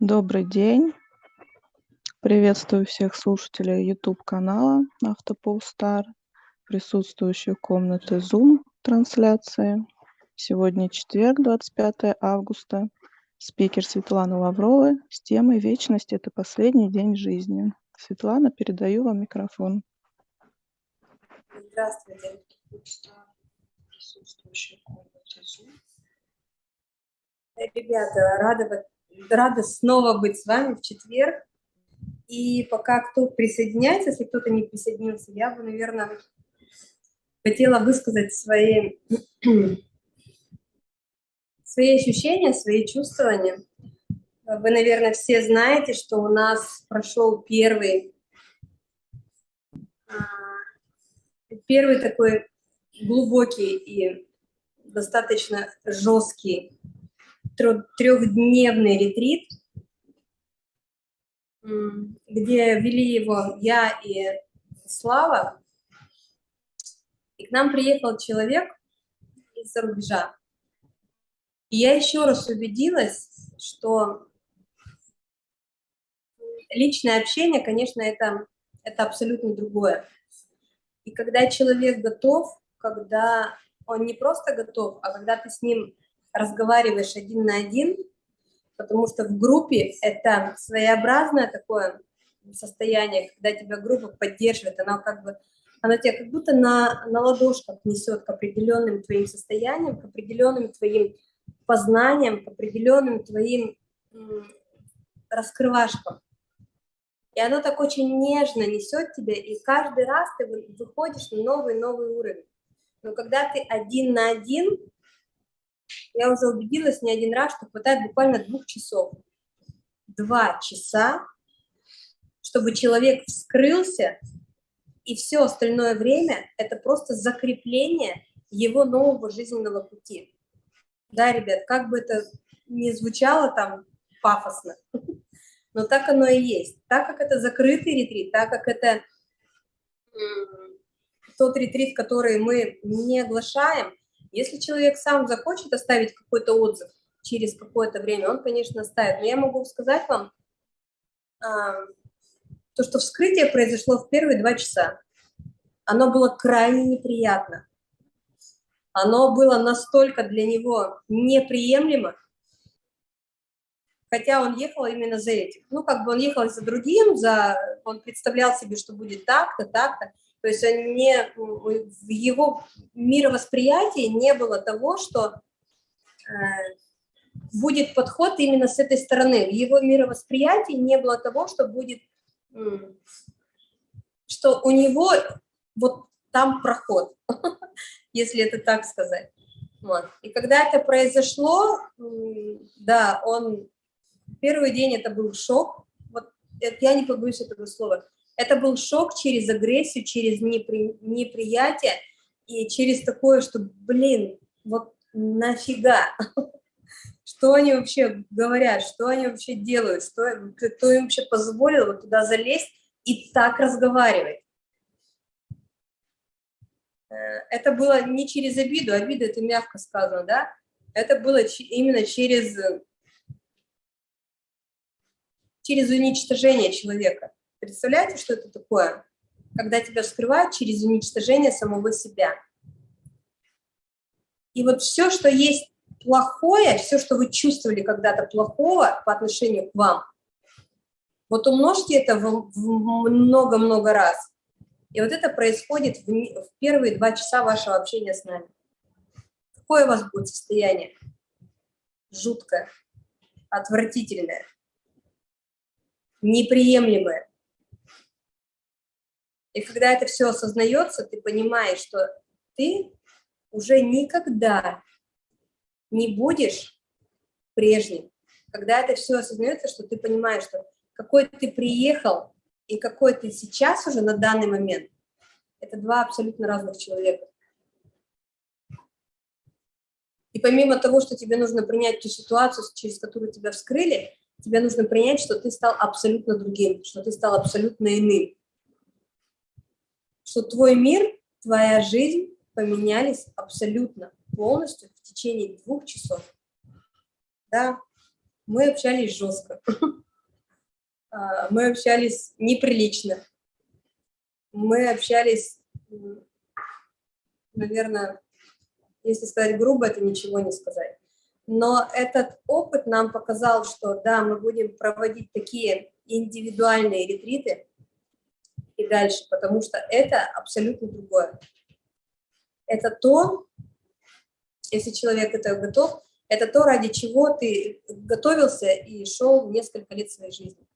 Добрый день. Приветствую всех слушателей YouTube-канала Автополстар, присутствующих комнаты Zoom трансляции. Сегодня четверг, 25 августа. Спикер Светлана Лаврова с темой «Вечность – это последний день жизни». Светлана, передаю вам микрофон. Здравствуйте, присутствующие в комнате Zoom. Ребята, рада рада снова быть с вами в четверг. И пока кто присоединяется, если кто-то не присоединился, я бы, наверное, хотела высказать свои, свои ощущения, свои чувствования. Вы, наверное, все знаете, что у нас прошел первый, а, первый такой глубокий и достаточно жесткий трехдневный ретрит, где вели его я и Слава. И к нам приехал человек из-за рубежа. И я еще раз убедилась, что личное общение, конечно, это, это абсолютно другое. И когда человек готов, когда он не просто готов, а когда ты с ним разговариваешь один на один, потому что в группе это своеобразное такое состояние, когда тебя группа поддерживает, она как бы, она тебя как будто на, на ладошках несет к определенным твоим состояниям, к определенным твоим познаниям, к определенным твоим раскрывашкам. И оно так очень нежно несет тебя, и каждый раз ты выходишь на новый-новый уровень. Но когда ты один на один, я уже убедилась не один раз, что хватает буквально двух часов. Два часа, чтобы человек вскрылся, и все остальное время – это просто закрепление его нового жизненного пути. Да, ребят, как бы это ни звучало там пафосно, но так оно и есть. Так как это закрытый ретрит, так как это тот ретрит, который мы не оглашаем – если человек сам захочет оставить какой-то отзыв через какое-то время, он, конечно, оставит. Но я могу сказать вам, а, то, что вскрытие произошло в первые два часа. Оно было крайне неприятно. Оно было настолько для него неприемлемо, хотя он ехал именно за этим. Ну, как бы он ехал за другим, за, он представлял себе, что будет так-то, так-то. То есть он не, в его мировосприятии не было того, что э, будет подход именно с этой стороны. В его мировосприятии не было того, что будет, что у него вот там проход, если это так сказать. Вот. И когда это произошло, да, он, первый день это был шок, вот я не побоюсь этого слова, это был шок через агрессию, через непри, неприятие и через такое, что, блин, вот нафига? Что они вообще говорят, что они вообще делают, что, кто им вообще позволил вот туда залезть и так разговаривать? Э, это было не через обиду, обида это мягко сказано, да? Это было именно через, через уничтожение человека. Представляете, что это такое? Когда тебя вскрывают через уничтожение самого себя. И вот все, что есть плохое, все, что вы чувствовали когда-то плохого по отношению к вам, вот умножьте это много-много раз. И вот это происходит в первые два часа вашего общения с нами. Какое у вас будет состояние? Жуткое, отвратительное, неприемлемое. И когда это все осознается, ты понимаешь, что ты уже никогда не будешь прежним. Когда это все осознается, что ты понимаешь, что какой ты приехал и какой ты сейчас уже на данный момент, это два абсолютно разных человека. И помимо того, что тебе нужно принять ту ситуацию, через которую тебя вскрыли, тебе нужно принять, что ты стал абсолютно другим, что ты стал абсолютно иным что твой мир, твоя жизнь поменялись абсолютно полностью в течение двух часов. Да, мы общались жестко, а, мы общались неприлично, мы общались, наверное, если сказать грубо, это ничего не сказать. Но этот опыт нам показал, что да, мы будем проводить такие индивидуальные ретриты и дальше, потому что это абсолютно другое. Это то, если человек это готов, это то, ради чего ты готовился и шел несколько лет своей жизни.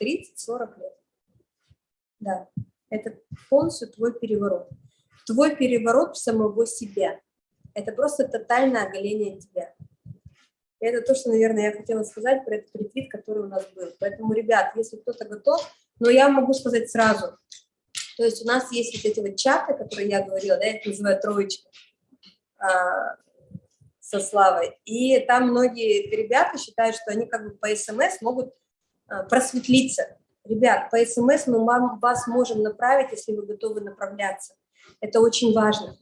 30-40 лет. Да, это полностью твой переворот. Твой переворот самого себя. Это просто тотальное оголение тебя. И это то, что, наверное, я хотела сказать про этот ретрит, который у нас был. Поэтому, ребят, если кто-то готов, но я могу сказать сразу. То есть у нас есть вот эти вот чаты, которые я говорила, да, я их называю троечка а, со Славой. И там многие ребята считают, что они как бы по СМС могут а, просветлиться. Ребят, по СМС мы вам, вас можем направить, если вы готовы направляться. Это очень важно.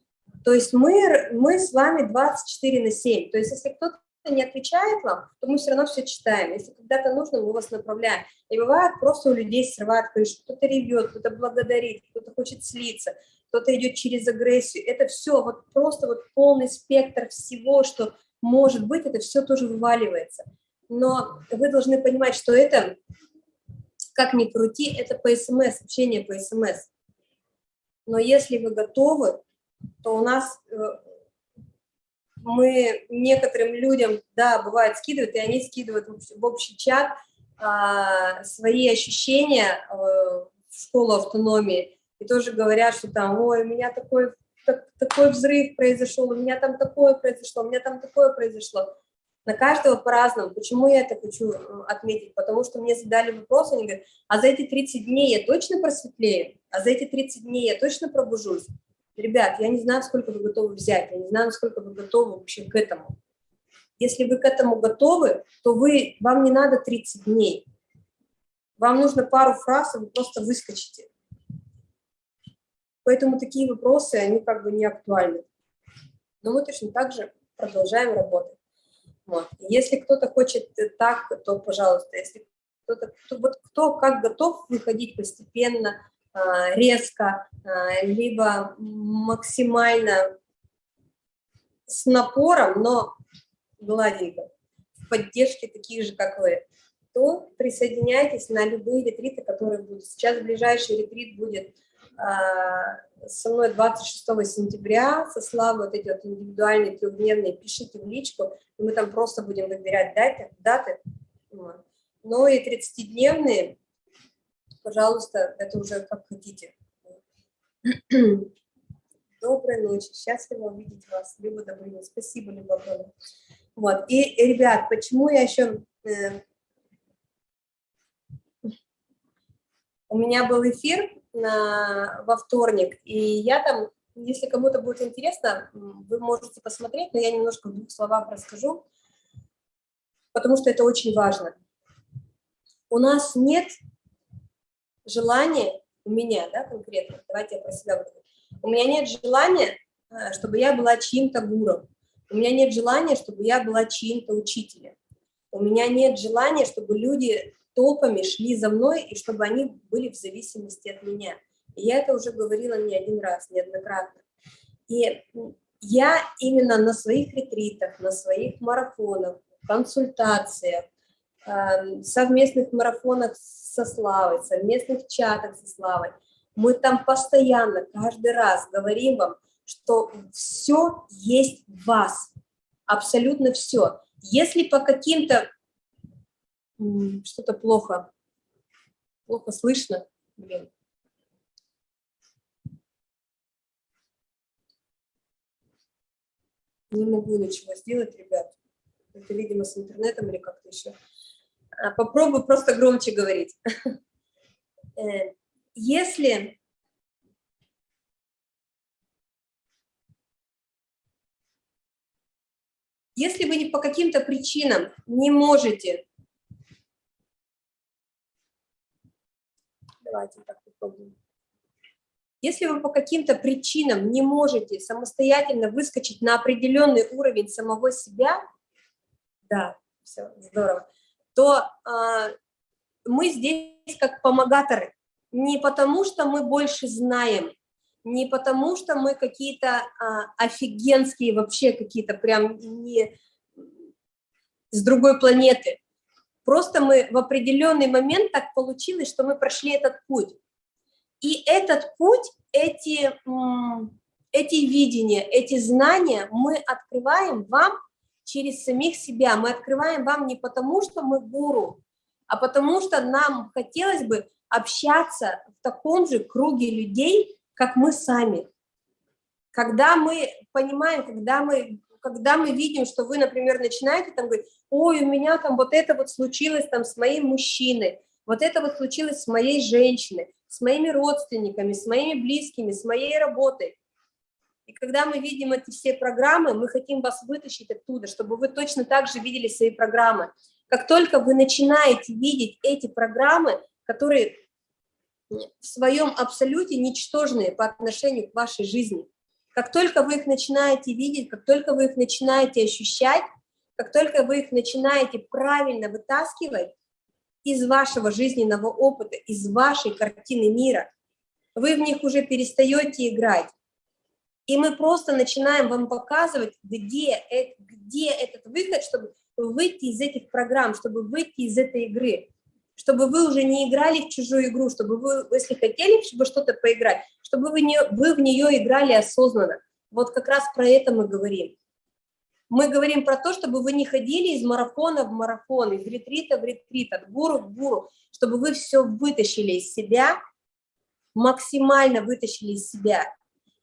То есть мы, мы с вами 24 на 7. То есть если кто-то не отвечает вам, то мы все равно все читаем. Если когда-то нужно, мы вас направляем. И бывает, просто у людей срывает крышу. Кто-то ревет, кто-то благодарит, кто-то хочет слиться, кто-то идет через агрессию. Это все, вот просто вот полный спектр всего, что может быть, это все тоже вываливается. Но вы должны понимать, что это, как ни крути, это по СМС, общение по СМС. Но если вы готовы, то у нас э, мы некоторым людям, да, бывает, скидывают, и они скидывают в общий чат а, свои ощущения а, в школу автономии, и тоже говорят, что там, ой, у меня такой, так, такой взрыв произошел, у меня там такое произошло, у меня там такое произошло. На каждого по-разному. Почему я это хочу отметить? Потому что мне задали вопрос, они говорят, а за эти 30 дней я точно просветлею? А за эти 30 дней я точно пробужусь? Ребят, я не знаю, сколько вы готовы взять, я не знаю, насколько вы готовы вообще к этому. Если вы к этому готовы, то вы, вам не надо 30 дней. Вам нужно пару фраз, и вы просто выскочите. Поэтому такие вопросы, они как бы не актуальны. Но мы точно так же продолжаем работать. Вот. Если кто-то хочет так, то, пожалуйста, если кто-то, кто, вот кто как готов выходить постепенно, резко, а, либо максимально с напором, но гладенько, в поддержке таких же, как вы, то присоединяйтесь на любые ретриты, которые будут. Сейчас ближайший ретрит будет а, со мной 26 сентября, со Славой вот эти вот индивидуальные трехдневные, пишите в личку, и мы там просто будем выбирать даты, даты. Но и 30-дневные пожалуйста, это уже как хотите. Доброй ночи, счастливо увидеть вас, Люба Добрынина. Спасибо, Люба огромное. Вот, и, ребят, почему я еще... Э, у меня был эфир на, во вторник, и я там, если кому-то будет интересно, вы можете посмотреть, но я немножко в двух словах расскажу, потому что это очень важно. У нас нет желание у меня, да, конкретно, давайте я про себя говорю, у меня нет желания, э, чтобы я была чьим-то гуром, у меня нет желания, чтобы я была чьим-то учителем, у меня нет желания, чтобы люди толпами шли за мной и чтобы они были в зависимости от меня. И я это уже говорила не один раз, неоднократно. И я именно на своих ретритах, на своих марафонах, консультациях, совместных марафонах со Славой, совместных чатах со Славой. Мы там постоянно, каждый раз говорим вам, что все есть в вас, абсолютно все. Если по каким-то... Что-то плохо, плохо слышно, блин. Не могу ничего сделать, ребят. Это, видимо, с интернетом или как-то еще. А, попробую просто громче говорить. Э, если Если вы по каким-то причинам не можете, давайте так попробуем. Если вы по каким-то причинам не можете самостоятельно выскочить на определенный уровень самого себя, да, все, здорово, то э, мы здесь как помогаторы. Не потому, что мы больше знаем, не потому, что мы какие-то а, офигенские вообще, какие-то прям не с другой планеты. Просто мы в определенный момент так получилось, что мы прошли этот путь. И этот путь, эти, эти видения, эти знания мы открываем вам через самих себя. Мы открываем вам не потому, что мы гуру, а потому что нам хотелось бы общаться в таком же круге людей, как мы сами. Когда мы понимаем, когда мы, когда мы видим, что вы, например, начинаете там говорить, ой, у меня там вот это вот случилось там с моим мужчиной, вот это вот случилось с моей женщиной, с моими родственниками, с моими близкими, с моей работой. И когда мы видим эти все программы, мы хотим вас вытащить оттуда, чтобы вы точно так же видели свои программы. Как только вы начинаете видеть эти программы, которые в своем абсолюте ничтожные по отношению к вашей жизни. Как только вы их начинаете видеть, как только вы их начинаете ощущать, как только вы их начинаете правильно вытаскивать из вашего жизненного опыта, из вашей картины мира, вы в них уже перестаете играть. И мы просто начинаем вам показывать, где, где этот выход, чтобы выйти из этих программ, чтобы выйти из этой игры чтобы вы уже не играли в чужую игру, чтобы вы, если хотели, чтобы что-то поиграть, чтобы вы, не, вы в нее играли осознанно. Вот как раз про это мы говорим. Мы говорим про то, чтобы вы не ходили из марафона в марафон, из ретрита в ретрит, от гуру к гуру, чтобы вы все вытащили из себя, максимально вытащили из себя.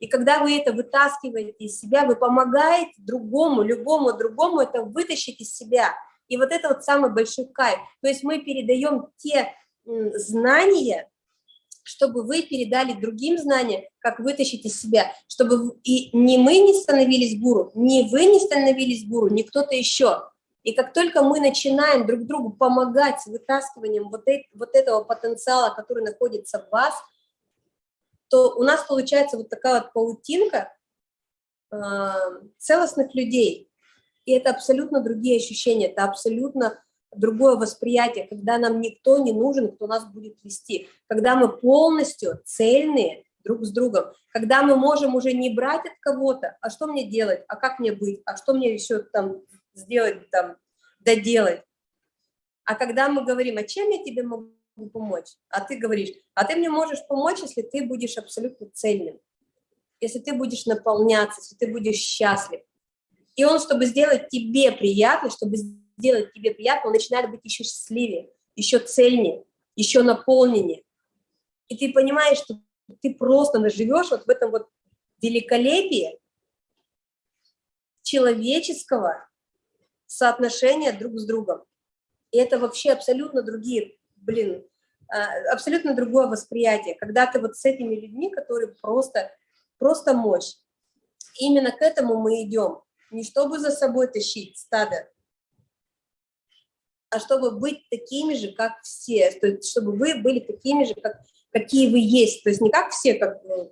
И когда вы это вытаскиваете из себя, вы помогаете другому, любому другому это вытащить из себя – и вот это вот самый большой кайф. То есть мы передаем те знания, чтобы вы передали другим знания, как вытащить из себя, чтобы и не мы не становились гуру, не вы не становились гуру, не кто-то еще. И как только мы начинаем друг другу помогать с вытаскиванием вот, это, вот этого потенциала, который находится в вас, то у нас получается вот такая вот паутинка э, целостных людей, и это абсолютно другие ощущения, это абсолютно другое восприятие, когда нам никто не нужен, кто нас будет вести, когда мы полностью цельные друг с другом, когда мы можем уже не брать от кого-то, а что мне делать, а как мне быть, а что мне еще там сделать, там, доделать. А когда мы говорим, а чем я тебе могу помочь, а ты говоришь, а ты мне можешь помочь, если ты будешь абсолютно цельным, если ты будешь наполняться, если ты будешь счастлив, и он, чтобы сделать тебе приятно, чтобы сделать тебе приятно, он начинает быть еще счастливее, еще цельнее, еще наполненнее. И ты понимаешь, что ты просто живешь вот в этом вот великолепии человеческого соотношения друг с другом. И это вообще абсолютно другие, блин, а, абсолютно другое восприятие, когда ты вот с этими людьми, которые просто, просто мощь. Именно к этому мы идем не чтобы за собой тащить стадо, а чтобы быть такими же, как все, то есть чтобы вы были такими же, как, какие вы есть, то есть не как все, как вы,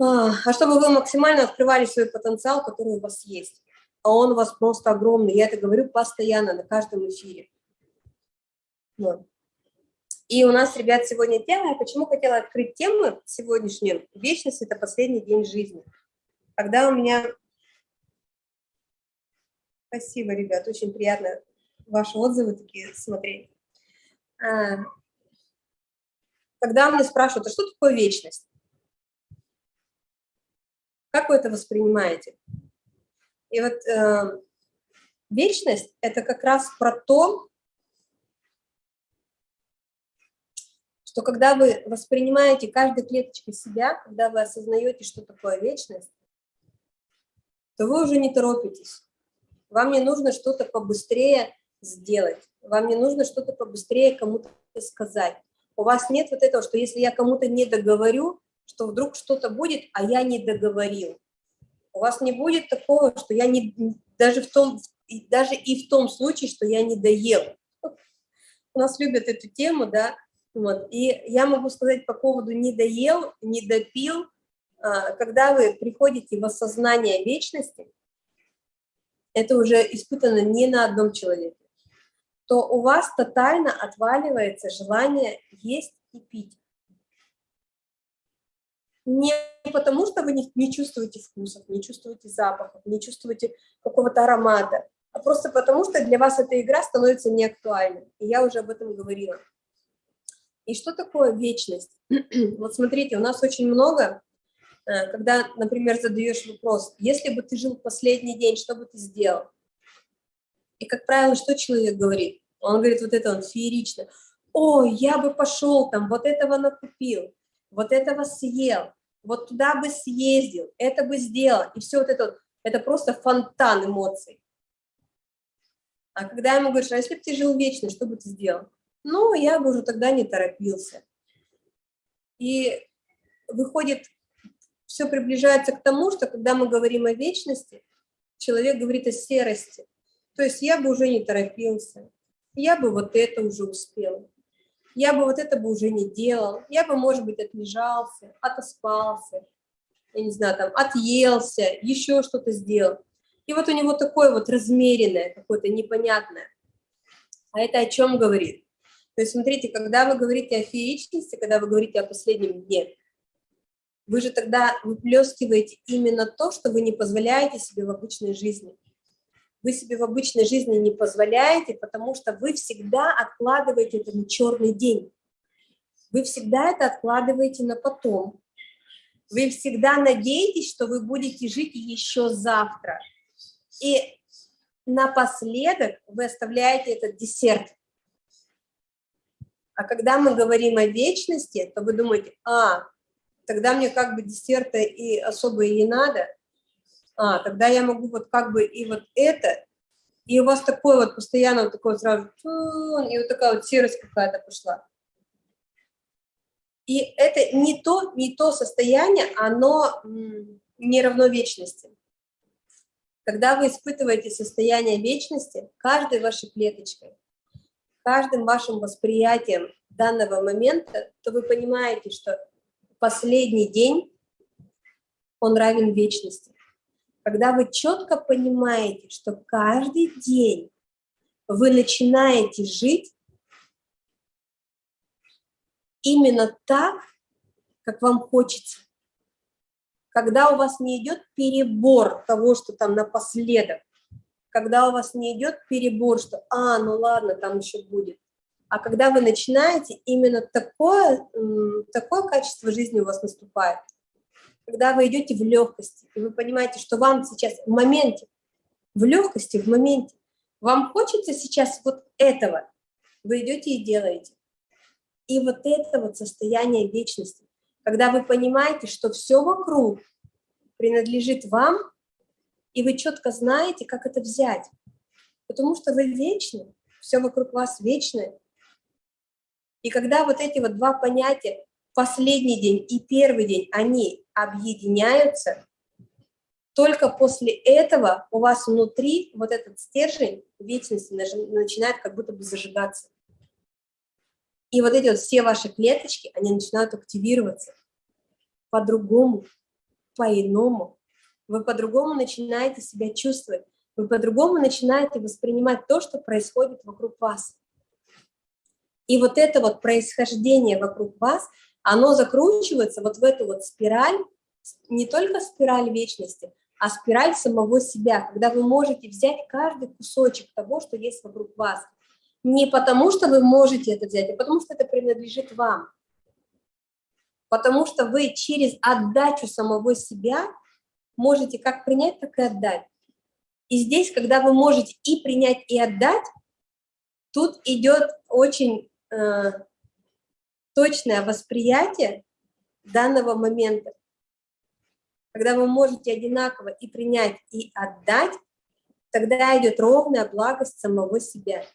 а, а чтобы вы максимально открывали свой потенциал, который у вас есть. А он у вас просто огромный, я это говорю постоянно, на каждом эфире. Вот. И у нас, ребят, сегодня тема, почему хотела открыть тему сегодняшнюю, вечность – это последний день жизни. Когда у меня Спасибо, ребят, очень приятно ваши отзывы такие смотреть. А, когда меня спрашивают, а что такое вечность? Как вы это воспринимаете? И вот э, вечность – это как раз про то, что когда вы воспринимаете каждой клеточкой себя, когда вы осознаете, что такое вечность, то вы уже не торопитесь вам не нужно что-то побыстрее сделать, вам не нужно что-то побыстрее кому-то сказать. У вас нет вот этого, что если я кому-то не договорю, что вдруг что-то будет, а я не договорил. У вас не будет такого, что я не, даже, в том, даже и в том случае, что я не доел. У нас любят эту тему, да, вот. И я могу сказать по поводу не доел, не допил, а, когда вы приходите в осознание вечности, это уже испытано не на одном человеке. то у вас тотально отваливается желание есть и пить. Не потому, что вы не, не чувствуете вкусов, не чувствуете запахов, не чувствуете какого-то аромата, а просто потому, что для вас эта игра становится неактуальной. И я уже об этом говорила. И что такое вечность? вот смотрите, у нас очень много, э, когда, например, задаешь вопрос, если бы ты жил последний день, что бы ты сделал? И, как правило, что человек говорит? Он говорит вот это, он феерично. Ой, я бы пошел там, вот этого накупил, вот этого съел, вот туда бы съездил, это бы сделал. И все вот это, это просто фонтан эмоций. А когда ему говоришь, а если бы ты жил вечно, что бы ты сделал? Ну, я бы уже тогда не торопился. И выходит, все приближается к тому, что когда мы говорим о вечности, человек говорит о серости. То есть я бы уже не торопился, я бы вот это уже успел, я бы вот это бы уже не делал, я бы, может быть, отлежался, отоспался, я не знаю, там, отъелся, еще что-то сделал. И вот у него такое вот размеренное, какое-то непонятное. А это о чем говорит? То есть, смотрите, когда вы говорите о фееричности, когда вы говорите о последнем дне, вы же тогда выплескиваете именно то, что вы не позволяете себе в обычной жизни. Вы себе в обычной жизни не позволяете, потому что вы всегда откладываете это на черный день. Вы всегда это откладываете на потом. Вы всегда надеетесь, что вы будете жить еще завтра. И напоследок вы оставляете этот десерт. А когда мы говорим о вечности, то вы думаете, а, тогда мне как бы десерта и особо и не надо, а, тогда я могу вот как бы и вот это, и у вас такое вот постоянно вот такое сразу, и вот такая вот серость какая-то пошла. И это не то, не то состояние, оно не равно вечности. Когда вы испытываете состояние вечности, каждой вашей клеточкой, каждым вашим восприятием данного момента, то вы понимаете, что последний день, он равен вечности. Когда вы четко понимаете, что каждый день вы начинаете жить именно так, как вам хочется, когда у вас не идет перебор того, что там напоследок, когда у вас не идет перебор, что «а, ну ладно, там еще будет», а когда вы начинаете, именно такое, такое качество жизни у вас наступает, когда вы идете в легкости, и вы понимаете, что вам сейчас в моменте, в легкости, в моменте, вам хочется сейчас вот этого, вы идете и делаете. И вот это вот состояние вечности, когда вы понимаете, что все вокруг принадлежит вам, и вы четко знаете, как это взять. Потому что вы вечны, все вокруг вас вечное. И когда вот эти вот два понятия, последний день и первый день, они объединяются, только после этого у вас внутри вот этот стержень вечности начинает как будто бы зажигаться. И вот эти вот все ваши клеточки, они начинают активироваться по-другому, по-иному. Вы по-другому начинаете себя чувствовать, вы по-другому начинаете воспринимать то, что происходит вокруг вас. И вот это вот происхождение вокруг вас, оно закручивается вот в эту вот спираль, не только спираль вечности, а спираль самого себя, когда вы можете взять каждый кусочек того, что есть вокруг вас – не потому, что вы можете это взять, а потому что это принадлежит вам. Потому что вы через отдачу самого себя можете как принять, так и отдать. И здесь, когда вы можете и принять, и отдать, тут идет очень э, точное восприятие данного момента. Когда вы можете одинаково и принять, и отдать, тогда идет ровная благость самого себя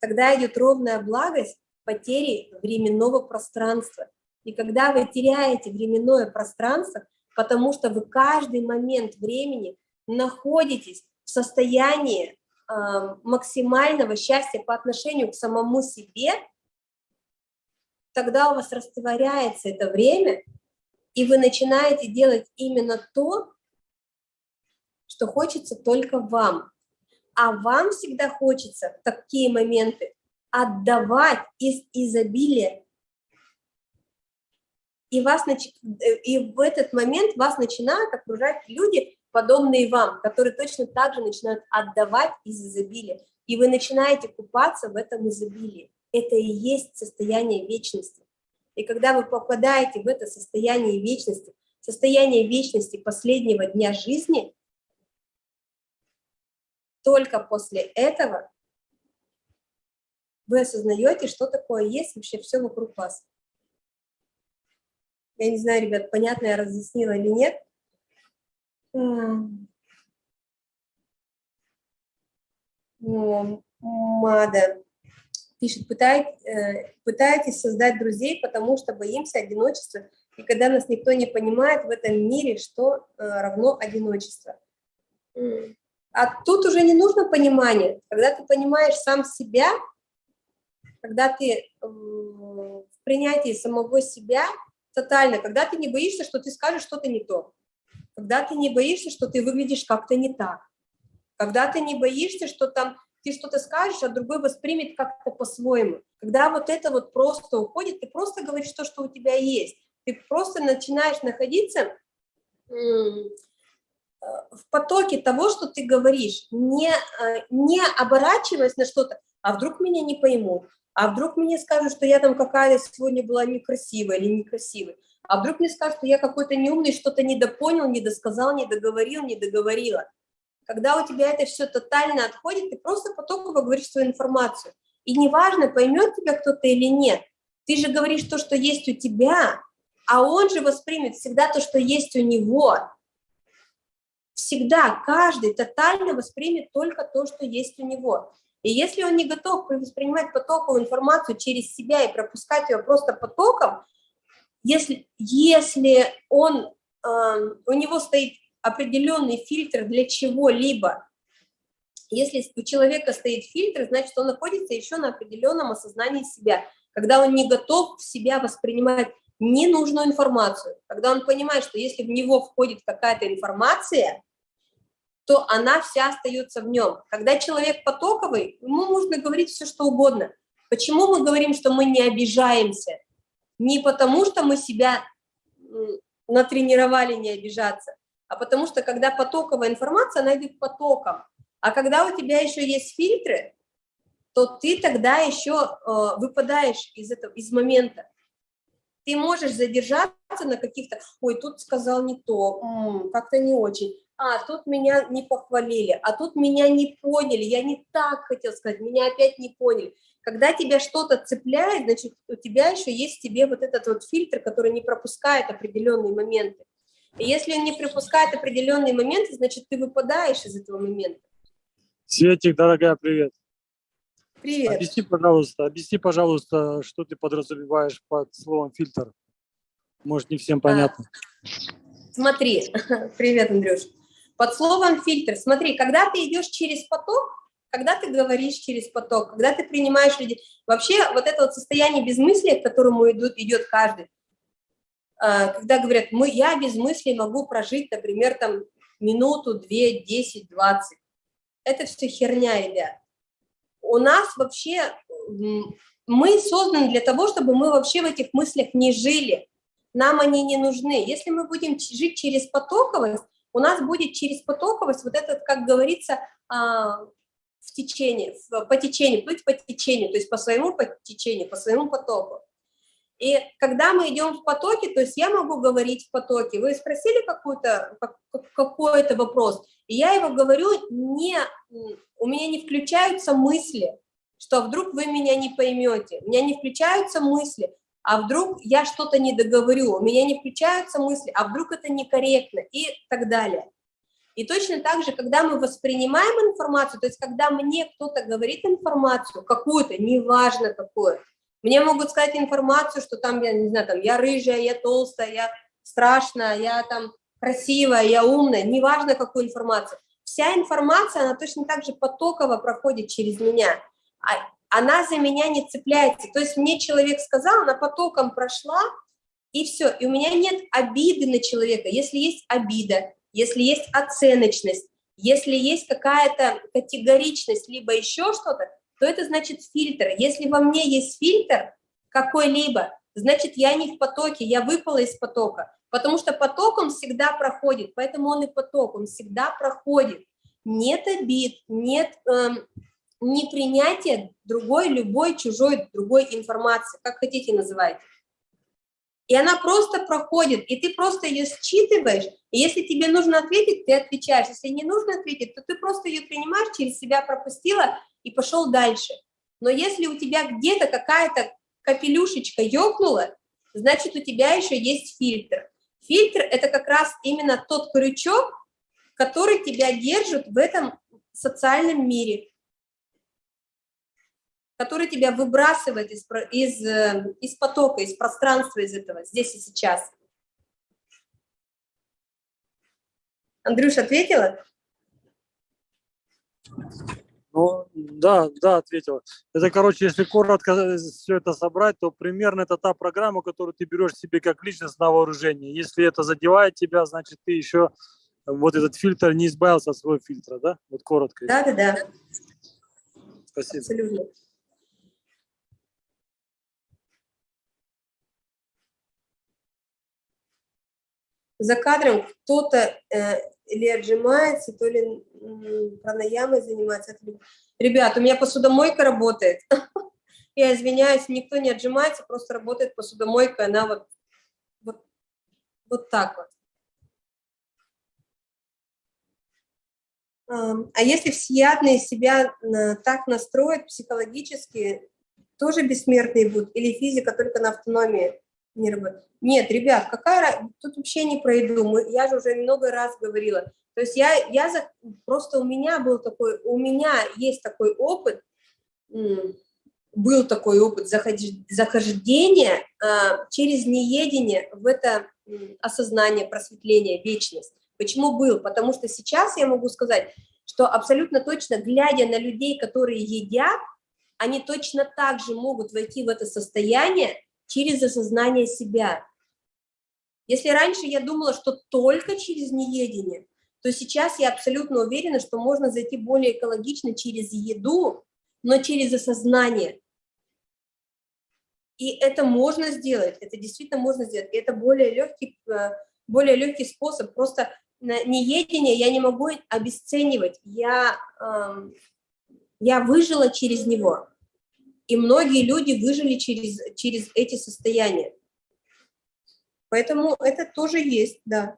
тогда идет ровная благость потери временного пространства. И когда вы теряете временное пространство, потому что вы каждый момент времени находитесь в состоянии э, максимального счастья по отношению к самому себе, тогда у вас растворяется это время, и вы начинаете делать именно то, что хочется только вам А вам всегда хочется в такие моменты отдавать из изобилия. И, вас, и в этот момент вас начинают окружать люди, подобные вам, которые точно так же начинают отдавать из изобилия. И вы начинаете купаться в этом изобилии. Это и есть состояние вечности. И когда вы попадаете в это состояние вечности, состояние вечности последнего дня жизни, только после этого вы осознаете, что такое есть вообще все вокруг вас. Я не знаю, ребят, понятно я разъяснила или нет. Мада пишет, пытаетесь, э, создать друзей, потому что боимся одиночества, и когда нас никто не понимает в этом мире, что э, равно одиночество. А тут уже не нужно понимание. Когда ты понимаешь сам себя, когда ты в принятии самого себя тотально, когда ты не боишься, что ты скажешь что-то не то, когда ты не боишься, что ты выглядишь как-то не так, когда ты не боишься, что там ты что-то скажешь, а другой воспримет как-то по-своему. Когда вот это вот просто уходит, ты просто говоришь то, что у тебя есть. Ты просто начинаешь находиться в потоке того, что ты говоришь, не, э, не оборачиваясь на что-то, а вдруг меня не поймут, а вдруг мне скажут, что я там какая-то сегодня была некрасивая или некрасивая, а вдруг мне скажут, что я какой-то неумный, что-то недопонял, недосказал, недоговорил, недоговорила. Когда у тебя это все тотально отходит, ты просто потоково говоришь свою информацию. И неважно, поймет тебя кто-то или нет, ты же говоришь то, что есть у тебя, а он же воспримет всегда то, что есть у него всегда каждый тотально воспримет только то, что есть у него. И если он не готов воспринимать потоковую информацию через себя и пропускать ее просто потоком, если, если он, э, у него стоит определенный фильтр для чего-либо, если у человека стоит фильтр, значит, он находится еще на определенном осознании себя, когда он не готов в себя воспринимать ненужную информацию, когда он понимает, что если в него входит какая-то информация, то она вся остается в нем. Когда человек потоковый, ему можно говорить все, что угодно. Почему мы говорим, что мы не обижаемся? Не потому, что мы себя натренировали не обижаться, а потому что, когда потоковая информация, она идет потоком. А когда у тебя еще есть фильтры, то ты тогда еще э, выпадаешь из этого, из момента. Ты можешь задержаться на каких-то, ой, тут сказал не то, как-то не очень а, тут меня не похвалили, а тут меня не поняли, я не так хотел сказать, меня опять не поняли. Когда тебя что-то цепляет, значит, у тебя еще есть в тебе вот этот вот фильтр, который не пропускает определенные моменты. И если он не пропускает определенные моменты, значит, ты выпадаешь из этого момента. Светик, дорогая, привет. Привет. Объясни, пожалуйста, объясни, пожалуйста, что ты подразумеваешь под словом фильтр. Может, не всем понятно. А, смотри, привет, Андрюш. Под словом фильтр, смотри, когда ты идешь через поток, когда ты говоришь через поток, когда ты принимаешь людей, вообще вот это вот состояние безмыслия, к которому идут, идет каждый, а, когда говорят, мы, я без мыслей могу прожить, например, там минуту, две, десять, двадцать. Это все херня, ребят. У нас вообще, мы созданы для того, чтобы мы вообще в этих мыслях не жили. Нам они не нужны. Если мы будем жить через потоковость, у нас будет через потоковость вот этот, как говорится, а, в течение, по течению, плыть по течению, то есть по своему по течению, по своему потоку. И когда мы идем в потоке, то есть я могу говорить в потоке, вы спросили какой-то какой-то вопрос, и я его говорю, не, у меня не включаются мысли, что вдруг вы меня не поймете, у меня не включаются мысли, а вдруг я что-то не договорю, у меня не включаются мысли, а вдруг это некорректно и так далее. И точно так же, когда мы воспринимаем информацию, то есть когда мне кто-то говорит информацию, какую-то, неважно какую, мне могут сказать информацию, что там, я не знаю, там, я рыжая, я толстая, я страшная, я там красивая, я умная, неважно какую информацию. Вся информация, она точно так же потоково проходит через меня. Она за меня не цепляется. То есть мне человек сказал, она потоком прошла, и все. И у меня нет обиды на человека. Если есть обида, если есть оценочность, Если есть какая-то категоричность, либо еще что-то, то это значит фильтр. Если во мне есть фильтр какой-либо, значит, я не в потоке, я выпала из потока. Потому что поток он всегда проходит, поэтому он и поток, он всегда проходит. Нет обид, нет эм, непринятия другой, любой, чужой, другой информации, как хотите называйте. И она просто проходит, и ты просто ее считываешь, и если тебе нужно ответить, ты отвечаешь, если не нужно ответить, то ты просто ее принимаешь, через себя пропустила и пошел дальше. Но если у тебя где-то какая-то капелюшечка ёкнула, значит, у тебя еще есть фильтр. Фильтр – это как раз именно тот крючок, который тебя держит в этом социальном мире, который тебя выбрасывает из, из, э, из потока, из пространства, из этого, здесь и сейчас. Андрюш, ответила? Ну, да, да, ответила. Это, короче, если коротко все это собрать, то примерно это та программа, которую ты берешь себе как личность на вооружение. Если это задевает тебя, значит, ты еще вот этот фильтр не избавился от своего фильтра, да? Вот коротко. Да, да, да. Спасибо. Абсолютно. За кадром кто-то э, или отжимается, то ли пранаямой занимается. Ребят, у меня посудомойка работает. Я извиняюсь, никто не отжимается, просто работает посудомойка, она вот, вот, вот так вот. А если всеядные себя э, так настроят психологически, тоже бессмертные будут? Или физика только на автономии не работает? Нет, ребят, какая тут вообще не пройду. Мы, я же уже много раз говорила. То есть я, я за, просто у меня был такой, у меня есть такой опыт, был такой опыт захождения а, через неедение в это осознание, просветление, вечность. Почему был? Потому что сейчас я могу сказать, что абсолютно точно, глядя на людей, которые едят, они точно так же могут войти в это состояние через осознание себя. Если раньше я думала, что только через неедение, то сейчас я абсолютно уверена, что можно зайти более экологично через еду, но через осознание. И это можно сделать, это действительно можно сделать. И это более легкий, э, более легкий способ. Просто неедение я не могу обесценивать. Я, э, я выжила через него. И многие люди выжили через, через эти состояния. Поэтому это тоже есть, да.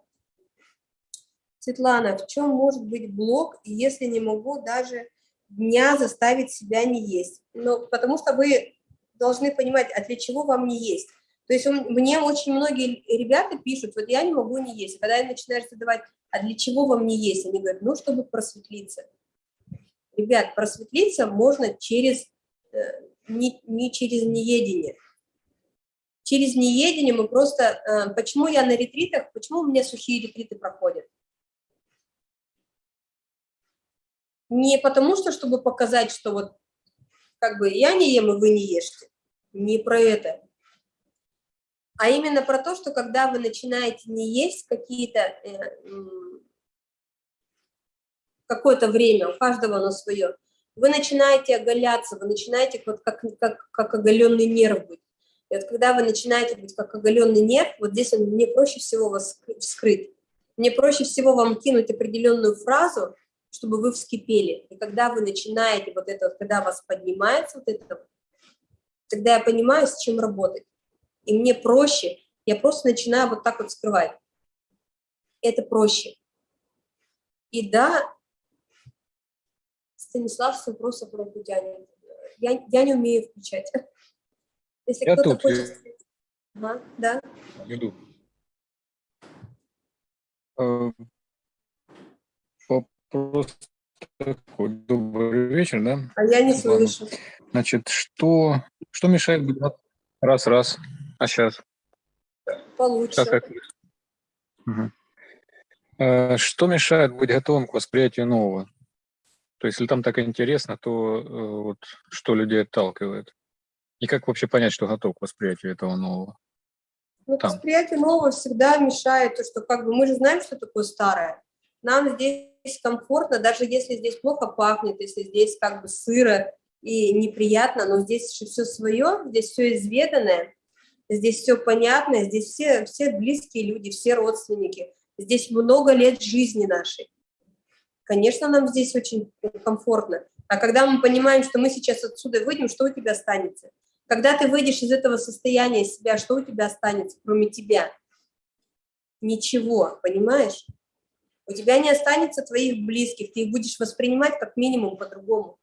Светлана, в чем может быть блок, если не могу даже дня заставить себя не есть? Ну, потому что вы должны понимать, а для чего вам не есть. То есть он, мне очень многие ребята пишут, вот я не могу не есть. Когда я начинаю задавать, а для чего вам не есть? Они говорят, ну, чтобы просветлиться. Ребят, просветлиться можно через, э, не, не через неедение. Через неедение мы просто... Э, почему я на ретритах, почему у меня сухие ретриты проходят? Не потому что, чтобы показать, что вот как бы я не ем, и вы не ешьте. Не про это а именно про то, что когда вы начинаете не есть какие-то э, какое-то время, у каждого оно свое, вы начинаете оголяться, вы начинаете вот как, как, как оголенный нерв быть. И вот когда вы начинаете быть как оголенный нерв, вот здесь он, мне проще всего вас вскрыть. Мне проще всего вам кинуть определенную фразу, чтобы вы вскипели. И когда вы начинаете вот это, вот, когда вас поднимается вот это, тогда я понимаю, с чем работать и мне проще, я просто начинаю вот так вот скрывать. Это проще. И да, Станислав с вопросом про тянет. Я, я не умею включать. Если я тут, хочет... Ага, да. Иду. Э, вопрос такой. Добрый вечер, да? А я не слышу. Значит, что, что мешает. Раз, раз. А сейчас? Получше. Сейчас как... угу. Что мешает быть готовым к восприятию нового? То есть, если там так интересно, то э, вот, что людей отталкивает? И как вообще понять, что готов к восприятию этого нового? Ну, там. восприятие нового всегда мешает то, что как бы мы же знаем, что такое старое. нам здесь комфортно, даже если здесь плохо пахнет, если здесь как бы сыро и неприятно, но здесь все свое, здесь все изведанное, здесь все понятно, здесь все, все близкие люди, все родственники, здесь много лет жизни нашей. Конечно, нам здесь очень комфортно. А когда мы понимаем, что мы сейчас отсюда выйдем, что у тебя останется? Когда ты выйдешь из этого состояния себя, что у тебя останется, кроме тебя? Ничего, понимаешь? У тебя не останется твоих близких, ты их будешь воспринимать как минимум по-другому.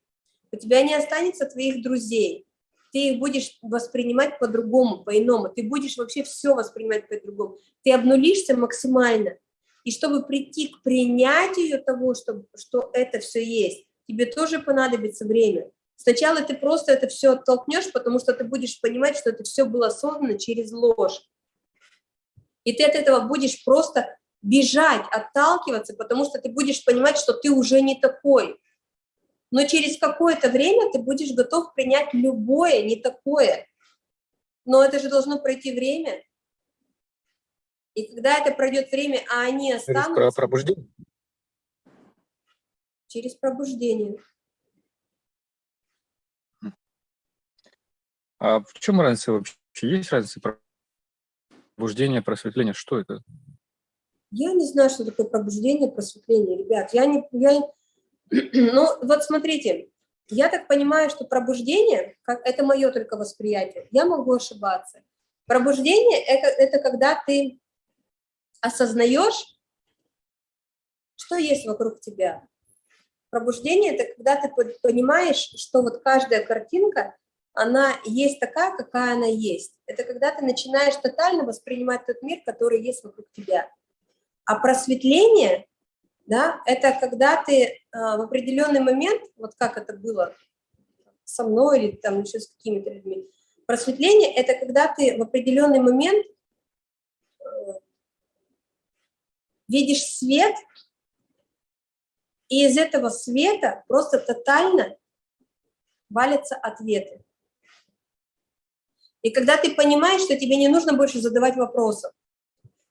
У тебя не останется твоих друзей, ты их будешь воспринимать по-другому, по-иному. Ты будешь вообще все воспринимать по-другому. Ты обнулишься максимально. И чтобы прийти к принятию того, что, что это все есть, тебе тоже понадобится время. Сначала ты просто это все оттолкнешь, потому что ты будешь понимать, что это все было создано через ложь. И ты от этого будешь просто бежать, отталкиваться, потому что ты будешь понимать, что ты уже не такой. Но через какое-то время ты будешь готов принять любое, не такое. Но это же должно пройти время. И когда это пройдет время, а они останутся... Через пробуждение? Через пробуждение. А в чем разница вообще? Есть разница пробуждение, просветление? Что это? Я не знаю, что такое пробуждение, просветление, ребят. Я не, я, ну, вот смотрите, я так понимаю, что пробуждение, как, это мое только восприятие, я могу ошибаться. Пробуждение это, – это когда ты осознаешь, что есть вокруг тебя. Пробуждение – это когда ты понимаешь, что вот каждая картинка она есть такая, какая она есть. Это когда ты начинаешь тотально воспринимать тот мир, который есть вокруг тебя. А просветление, да, это когда ты э, в определенный момент, вот как это было со мной или там еще с какими-то людьми, просветление – это когда ты в определенный момент э, видишь свет, и из этого света просто тотально валятся ответы. И когда ты понимаешь, что тебе не нужно больше задавать вопросов,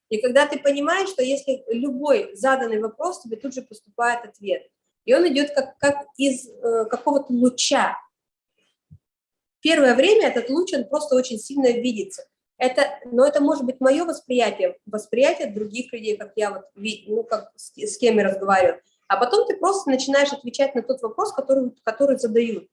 и когда ты понимаешь, что если любой заданный вопрос, тебе тут же поступает ответ, и он идет как, как из э, какого-то луча. Первое время этот луч, он просто очень сильно видится. Это, но это может быть мое восприятие, восприятие других людей, как я вот, ну, как с, с кем я разговариваю. А потом ты просто начинаешь отвечать на тот вопрос, который, который задают.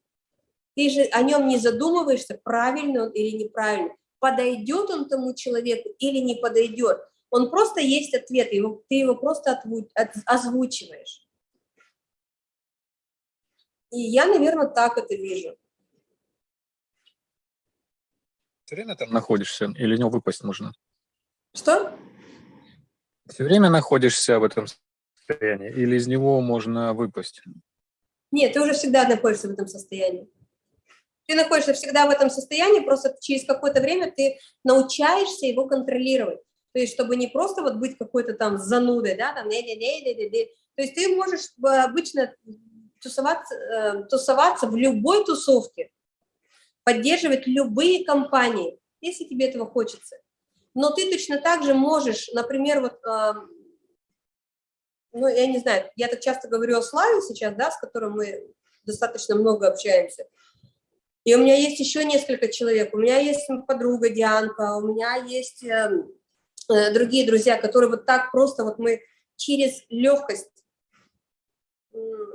Ты же о нем не задумываешься, правильно он или неправильно, подойдет он тому человеку или не подойдет. Он просто есть ответ, его, ты его просто озвучиваешь. И я, наверное, так это вижу. Все время там находишься или из него выпасть можно? Что? Все время находишься в этом состоянии или из него можно выпасть? Нет, ты уже всегда находишься в этом состоянии ты находишься всегда в этом состоянии, просто через какое-то время ты научаешься его контролировать. То есть, чтобы не просто вот быть какой-то там занудой, да, там, не -не -не -не -не -не. то есть ты можешь э, обычно тусоваться, э, тусоваться в любой тусовке, поддерживать любые компании, если тебе этого хочется. Но ты точно так же можешь, например, вот, э, ну, я не знаю, я так часто говорю о Славе сейчас, да, с которым мы достаточно много общаемся, и у меня есть еще несколько человек. У меня есть подруга Дианка, у меня есть э, э, другие друзья, которые вот так просто вот мы через легкость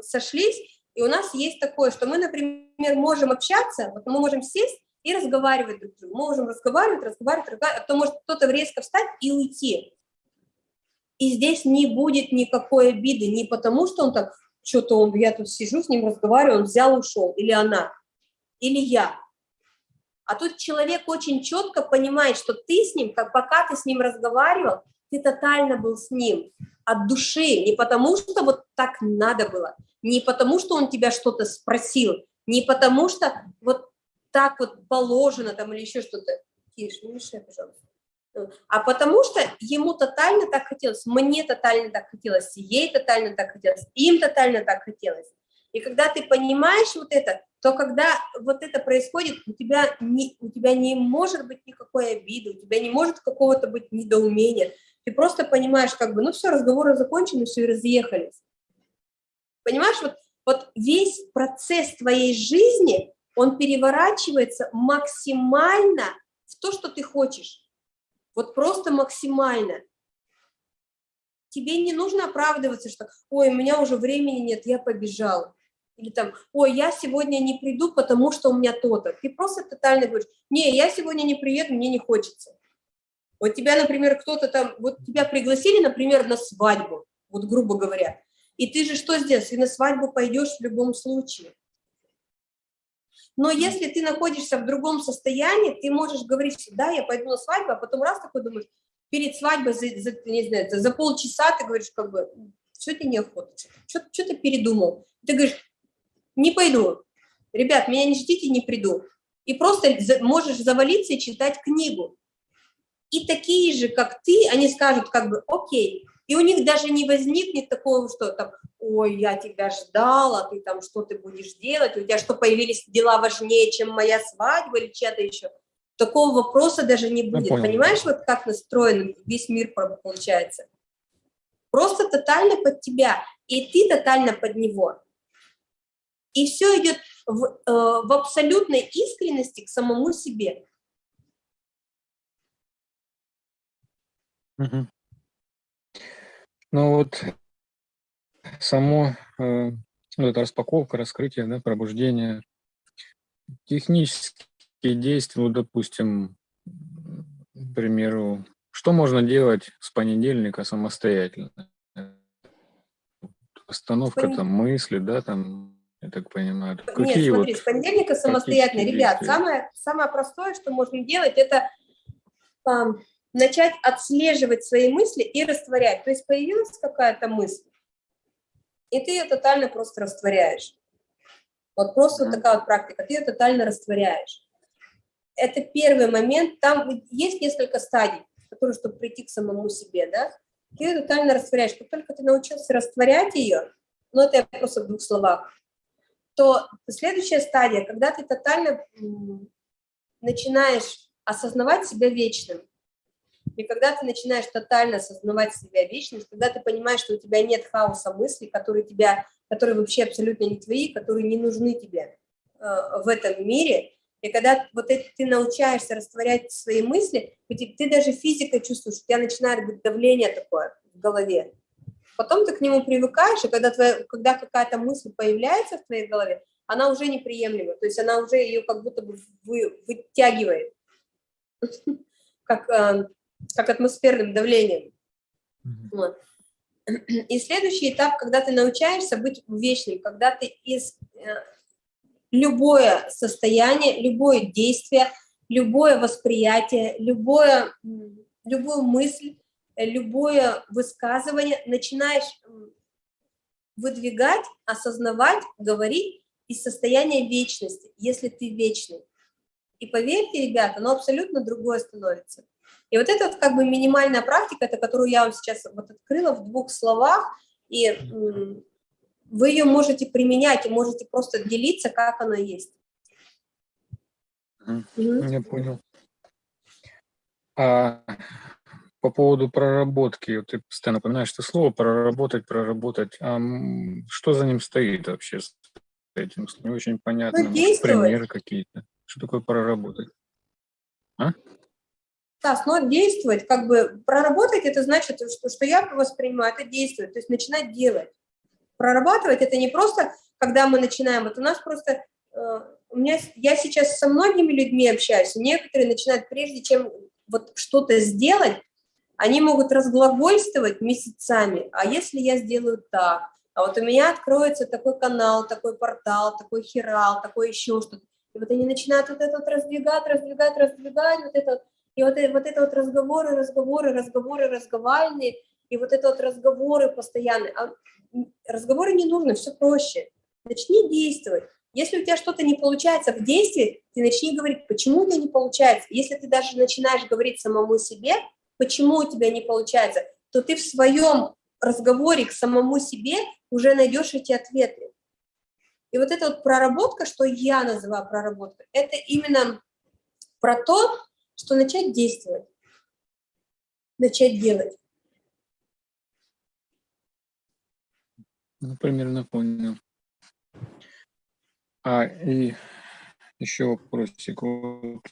сошлись. И у нас есть такое, что мы, например, можем общаться, вот мы можем сесть и разговаривать друг с другом. Мы можем разговаривать, разговаривать, разговаривать, а то может кто-то резко встать и уйти. И здесь не будет никакой обиды, не потому что он так, что-то он, я тут сижу с ним разговариваю, он взял, ушел, или она или я. А тут человек очень четко понимает, что ты с ним, как пока ты с ним разговаривал, ты тотально был с ним от души, не потому что вот так надо было, не потому что он тебя что-то спросил, не потому что вот так вот положено там или еще что-то. Тише, не мешай, пожалуйста. А потому что ему тотально так хотелось, мне тотально так хотелось, ей тотально так хотелось, им тотально так хотелось. И когда ты понимаешь вот это, то когда вот это происходит, у тебя не, у тебя не может быть никакой обиды, у тебя не может какого-то быть недоумения, Ты просто понимаешь, как бы, ну все, разговоры закончены, все, и разъехались. Понимаешь, вот, вот весь процесс твоей жизни, он переворачивается максимально в то, что ты хочешь. Вот просто максимально. Тебе не нужно оправдываться, что «Ой, у меня уже времени нет, я побежал». Или там «Ой, я сегодня не приду, потому что у меня то-то». Ты просто тотально говоришь «Не, я сегодня не приеду, мне не хочется». Вот тебя, например, кто-то там, вот тебя пригласили, например, на свадьбу, вот грубо говоря, и ты же что сделаешь? Ты на свадьбу пойдешь в любом случае. Но если ты находишься в другом состоянии, ты можешь говорить, да, я пойду на свадьбу, а потом раз такой думаешь, перед свадьбой за, за, не знаю, за полчаса ты говоришь, как бы, что тебе неохота, что, что ты передумал? Ты говоришь, не пойду, ребят, меня не ждите, не приду. И просто можешь завалиться и читать книгу. И такие же, как ты, они скажут, как бы, окей, и у них даже не возникнет такого, что там, ой, я тебя ждала, ты там, что ты будешь делать, у тебя что, появились дела важнее, чем моя свадьба или чья-то еще. Такого вопроса даже не будет. Понимаешь, вот как настроен весь мир получается? Просто тотально под тебя, и ты тотально под него. И все идет в, э, в абсолютной искренности к самому себе. Угу. Ну вот само, э, ну, это распаковка, раскрытие, да, пробуждение, технические действия, вот, допустим, к примеру, что можно делать с понедельника самостоятельно? Остановка там мысли, да, там, я так понимаю. Какие Нет, смотри, вот с понедельника самостоятельно. Ребят, самое, самое простое, что можно делать, это начать отслеживать свои мысли и растворять. То есть появилась какая-то мысль, и ты ее тотально просто растворяешь. Вот просто вот такая вот практика, ты ее тотально растворяешь. Это первый момент, там есть несколько стадий, которые, чтобы прийти к самому себе, да, ты ее тотально растворяешь. Как только ты научился растворять ее, ну это я просто в двух словах, то следующая стадия, когда ты тотально начинаешь осознавать себя вечным. И когда ты начинаешь тотально осознавать себя вечность, когда ты понимаешь, что у тебя нет хаоса мыслей, которые, тебя, которые вообще абсолютно не твои, которые не нужны тебе э, в этом мире, и когда вот это, ты научаешься растворять свои мысли, ты, ты даже физикой чувствуешь, у тебя начинает быть давление такое в голове. Потом ты к нему привыкаешь, и когда, твоя, когда какая-то мысль появляется в твоей голове, она уже неприемлема, то есть она уже ее как будто бы вы, вытягивает. Как э, как атмосферным давлением. Вот. И следующий этап, когда ты научаешься быть вечным, когда ты из э, любое состояние, любое действие, любое восприятие, любое, любую мысль, любое высказывание начинаешь выдвигать, осознавать, говорить из состояния вечности, если ты вечный. И поверьте, ребята, оно абсолютно другое становится. И вот это вот как бы минимальная практика, это которую я вам сейчас вот открыла в двух словах, и вы ее можете применять, и можете просто делиться, как оно есть. Я понял. А по поводу проработки, ты постоянно напоминаешь это слово проработать, проработать. А что за ним стоит вообще с этим? Не очень понятно. Ну, Примеры какие-то. Что такое проработать? А? Да, но действовать, как бы проработать, это значит, что, что я воспринимаю, это действовать, то есть начинать делать. Прорабатывать это не просто, когда мы начинаем, вот у нас просто, э, у меня, я сейчас со многими людьми общаюсь, некоторые начинают, прежде чем вот что-то сделать, они могут разглагольствовать месяцами, а если я сделаю так, а вот у меня откроется такой канал, такой портал, такой хирал, такой еще что-то, и вот они начинают вот это вот раздвигать, раздвигать, раздвигать, вот это вот, и вот, вот это вот разговоры, разговоры, разговоры разговаривальные, и вот это вот разговоры постоянные. А разговоры не нужно, все проще. Начни действовать. Если у тебя что-то не получается в действии, ты начни говорить, почему у тебя не получается. Если ты даже начинаешь говорить самому себе, почему у тебя не получается, то ты в своем разговоре к самому себе уже найдешь эти ответы. И вот эта вот проработка, что я называю проработкой, это именно про то, что начать действовать, начать делать. Ну, примерно понял. А, и еще вопросик. Вот,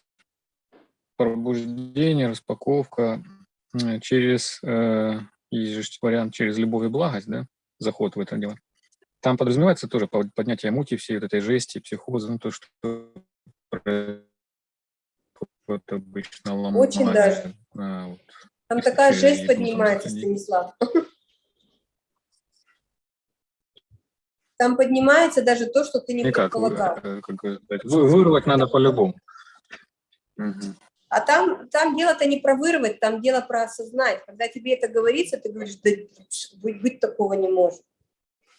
пробуждение, распаковка э, через, э, есть же вариант через любовь и благость, да, заход в это дело. Там подразумевается тоже поднятие мути всей вот этой жести, психоза, ну, то, что происходит обычно ломает. Очень даже. а, вот. Там такая жесть поднимается. Станислав. Там поднимается даже то, что ты не Никак, предполагал. э, как вырвать надо по-любому. А там, там дело-то не про вырвать, там дело про осознать. Когда тебе это говорится, ты говоришь, да быть, быть такого не может.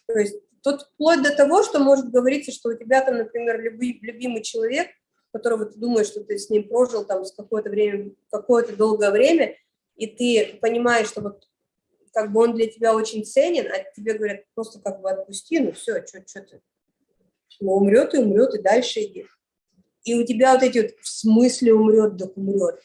То есть тут вплоть до того, что может говориться, что у тебя там, например, люби- любимый человек, которого ты думаешь, что ты с ним прожил там с какое-то время, какое-то долгое время, и ты понимаешь, что вот как бы он для тебя очень ценен, а тебе говорят, просто как бы отпусти, ну все, что ты. Ну умрет и умрет, и дальше иди. И у тебя вот эти вот, в смысле умрет, да умрет.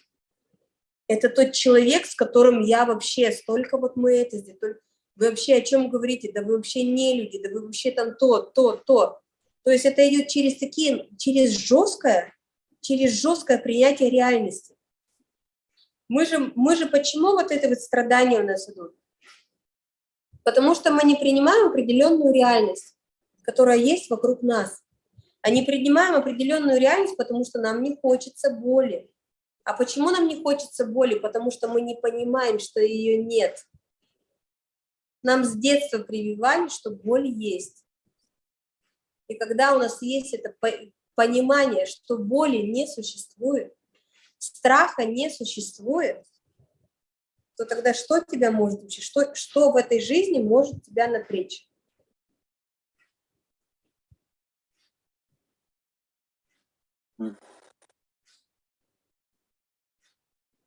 Это тот человек, с которым я вообще, столько вот мы это здесь, только- вы вообще о чем говорите, да вы вообще не люди, да вы вообще там то, то, то. То есть это идет через такие, через жесткое, через жесткое принятие реальности. Мы же, мы же почему вот это вот страдания у нас идут? Потому что мы не принимаем определенную реальность, которая есть вокруг нас. А не принимаем определенную реальность, потому что нам не хочется боли. А почему нам не хочется боли? Потому что мы не понимаем, что ее нет. Нам с детства прививали, что боль есть. И когда у нас есть это по- понимание, что боли не существует, страха не существует, то тогда что тебя может вообще, что, что в этой жизни может тебя напрячь?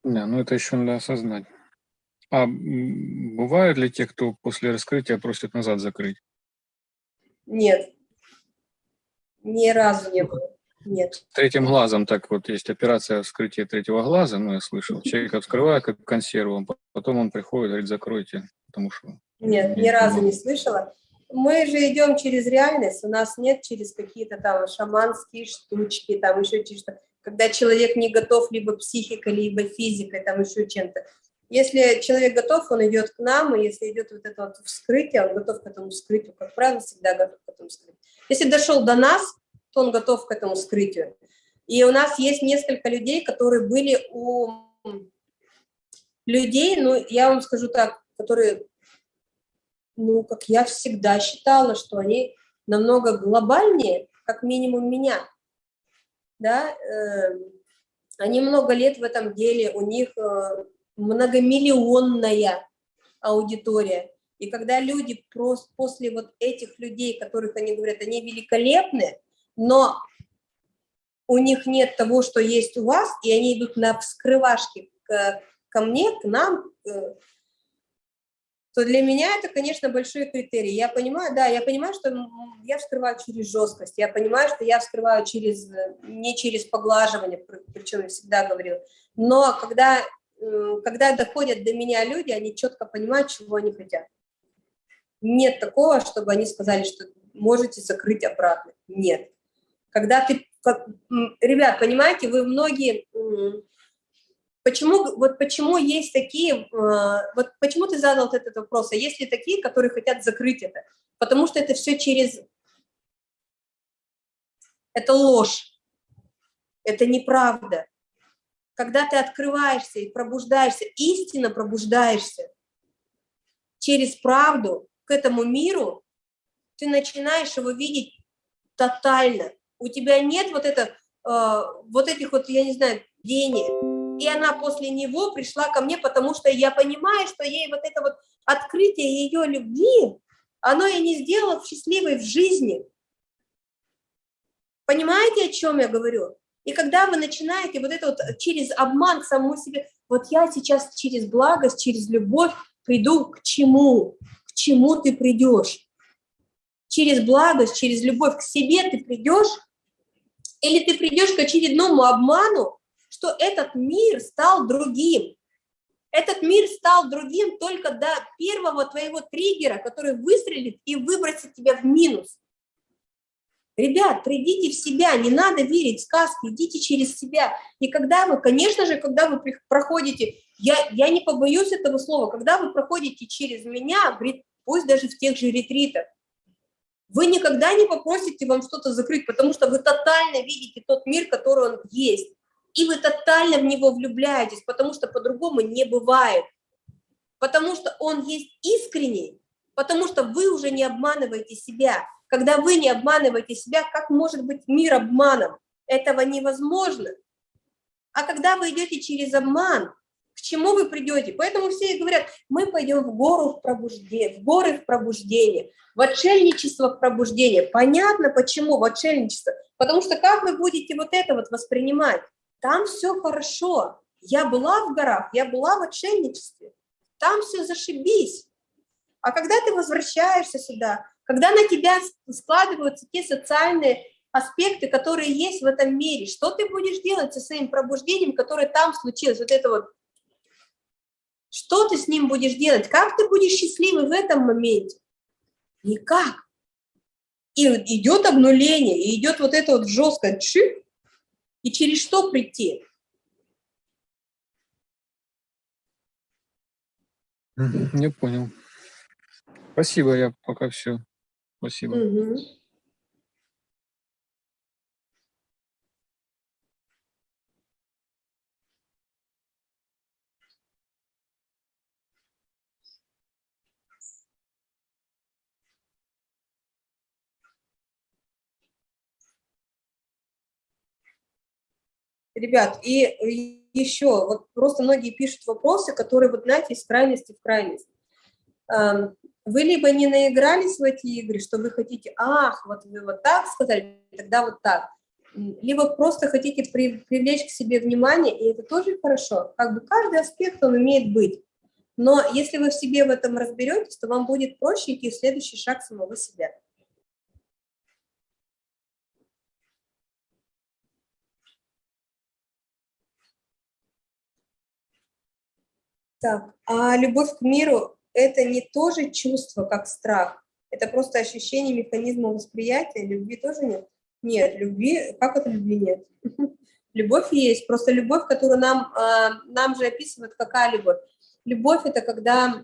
Да, ну это еще надо осознать. А бывает ли те, кто после раскрытия просят назад закрыть? Нет. Ни разу не было. Нет. Третьим глазом так вот есть операция вскрытия третьего глаза, ну я слышал. Человек открывает как консерву, потом он приходит, говорит, закройте, потому что... Нет, ни разу не слышала. Мы же идем через реальность, у нас нет через какие-то там шаманские штучки, там еще что-то. Когда человек не готов либо психикой, либо физикой, там еще чем-то. Если человек готов, он идет к нам, и если идет вот это вот вскрытие, он готов к этому вскрытию, как правило, всегда готов к этому вскрытию. Если дошел до нас, то он готов к этому вскрытию. И у нас есть несколько людей, которые были у людей, ну, я вам скажу так, которые ну, как я всегда считала, что они намного глобальнее, как минимум меня, да, э, они много лет в этом деле, у них э, многомиллионная аудитория, и когда люди просто после вот этих людей, которых они говорят, они великолепны, но у них нет того, что есть у вас, и они идут на вскрывашки к, ко мне, к нам, э, то для меня это, конечно, большой критерий. Я понимаю, да, я понимаю, что я вскрываю через жесткость, я понимаю, что я вскрываю через, не через поглаживание, при- причем я всегда говорила, но когда, когда доходят до меня люди, они четко понимают, чего они хотят. Нет такого, чтобы они сказали, что можете закрыть обратно. Нет. Когда ты, ребят, понимаете, вы многие, Почему, вот почему есть такие, э, вот почему ты задал этот вопрос, а есть ли такие, которые хотят закрыть это? Потому что это все через, это ложь, это неправда. Когда ты открываешься и пробуждаешься, истинно пробуждаешься через правду к этому миру, ты начинаешь его видеть тотально. У тебя нет вот, это, э, вот этих вот, я не знаю, денег, и она после него пришла ко мне, потому что я понимаю, что ей вот это вот открытие ее любви, оно и не сделало счастливой в жизни. Понимаете, о чем я говорю? И когда вы начинаете вот это вот через обман к самому себе, вот я сейчас через благость, через любовь приду к чему? К чему ты придешь? Через благость, через любовь к себе ты придешь? Или ты придешь к очередному обману, что этот мир стал другим. Этот мир стал другим только до первого твоего триггера, который выстрелит и выбросит тебя в минус. Ребят, придите в себя, не надо верить в сказки, идите через себя. И когда вы, конечно же, когда вы проходите, я, я не побоюсь этого слова, когда вы проходите через меня, пусть даже в тех же ретритах, вы никогда не попросите вам что-то закрыть, потому что вы тотально видите тот мир, который он есть. И вы тотально в него влюбляетесь, потому что по-другому не бывает. Потому что он есть искренний, потому что вы уже не обманываете себя. Когда вы не обманываете себя, как может быть мир обманом? Этого невозможно. А когда вы идете через обман, к чему вы придете? Поэтому все говорят, мы пойдем в гору в пробуждение, в горы в пробуждение, в отшельничество в пробуждение. Понятно, почему в отшельничество? Потому что как вы будете вот это вот воспринимать? Там все хорошо. Я была в горах, я была в отшельничестве. Там все зашибись. А когда ты возвращаешься сюда, когда на тебя складываются те социальные аспекты, которые есть в этом мире, что ты будешь делать со своим пробуждением, которое там случилось, вот это вот, что ты с ним будешь делать, как ты будешь счастливый в этом моменте? Никак. И идет обнуление, и идет вот это вот жесткое чик, и через что прийти? Не понял. Спасибо, я пока все. Спасибо. Угу. Ребят, и еще, вот просто многие пишут вопросы, которые, вот знаете, из крайности в крайность. Вы либо не наигрались в эти игры, что вы хотите, ах, вот вы вот так сказали, тогда вот так. Либо просто хотите при, привлечь к себе внимание, и это тоже хорошо. Как бы каждый аспект, он имеет быть. Но если вы в себе в этом разберетесь, то вам будет проще идти в следующий шаг самого себя. Так, а любовь к миру это не тоже чувство, как страх, это просто ощущение механизма восприятия, любви тоже нет? Нет, любви, как это любви нет? Любовь есть, просто любовь, которую нам, а, нам же описывают, какая любовь. Любовь – это когда,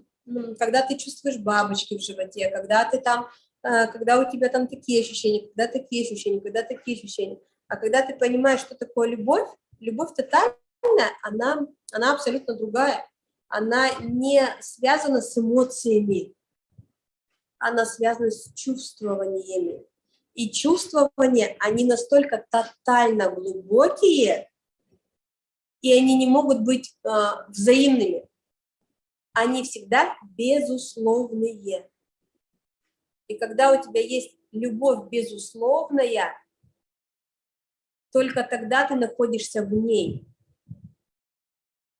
когда ты чувствуешь бабочки в животе, когда ты там, а, когда у тебя там такие ощущения, когда такие ощущения, когда такие ощущения. А когда ты понимаешь, что такое любовь, любовь тотальная, она, она абсолютно другая она не связана с эмоциями, она связана с чувствованиями. И чувствования, они настолько тотально глубокие, и они не могут быть э, взаимными. Они всегда безусловные. И когда у тебя есть любовь безусловная, только тогда ты находишься в ней.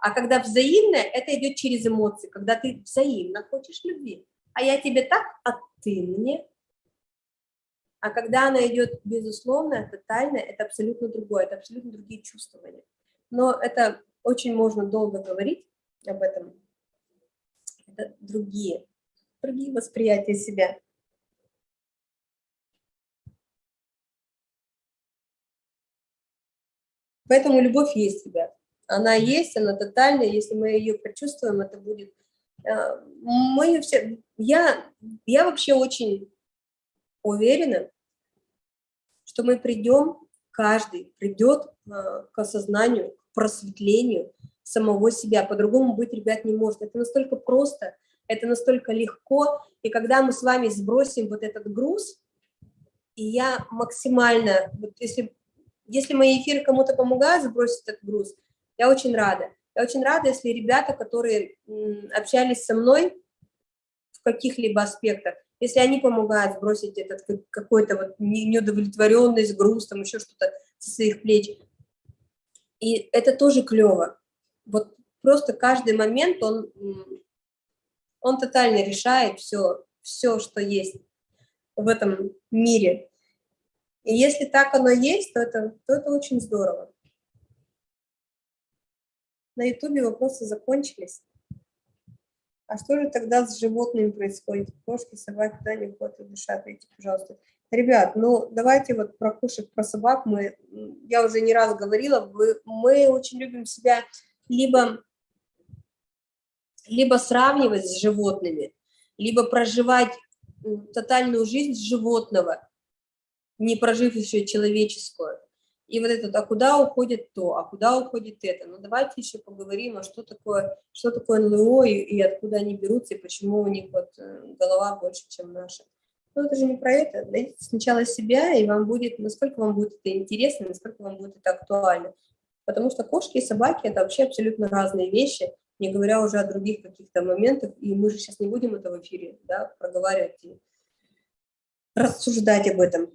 А когда взаимное, это идет через эмоции, когда ты взаимно хочешь любви. А я тебе так, а ты мне. А когда она идет безусловно, тотально, это абсолютно другое, это абсолютно другие чувствования. Но это очень можно долго говорить об этом. Это другие, другие восприятия себя. Поэтому любовь есть, ребят. Она есть, она тотальная, если мы ее почувствуем, это будет... Э, мы все... Я, я вообще очень уверена, что мы придем, каждый придет э, к осознанию, к просветлению самого себя. По-другому быть, ребят, не может. Это настолько просто, это настолько легко. И когда мы с вами сбросим вот этот груз, и я максимально, вот если, если мои эфиры кому-то помогают сбросить этот груз, я очень рада. Я очень рада, если ребята, которые общались со мной в каких-либо аспектах, если они помогают сбросить этот какой-то вот неудовлетворенность, груз, там еще что-то со своих плеч. И это тоже клево. Вот просто каждый момент, он, он тотально решает все, все, что есть в этом мире. И если так оно есть, то это, то это очень здорово. На ютубе вопросы закончились. А что же тогда с животными происходит? Кошки, собаки, да, не выходят и дышат, видите, пожалуйста. Ребят, ну давайте вот про кошек, про собак мы, я уже не раз говорила, вы, мы очень любим себя либо, либо сравнивать с животными, либо проживать тотальную жизнь животного, не прожив еще человеческую. И вот это, а куда уходит то, а куда уходит это? Ну, давайте еще поговорим, а что такое, что такое НЛО и, и откуда они берутся, и почему у них вот э, голова больше, чем наша. Ну, это же не про это. Найдите сначала себя, и вам будет, насколько вам будет это интересно, насколько вам будет это актуально. Потому что кошки и собаки – это вообще абсолютно разные вещи, не говоря уже о других каких-то моментах. И мы же сейчас не будем это в эфире да, проговаривать и рассуждать об этом.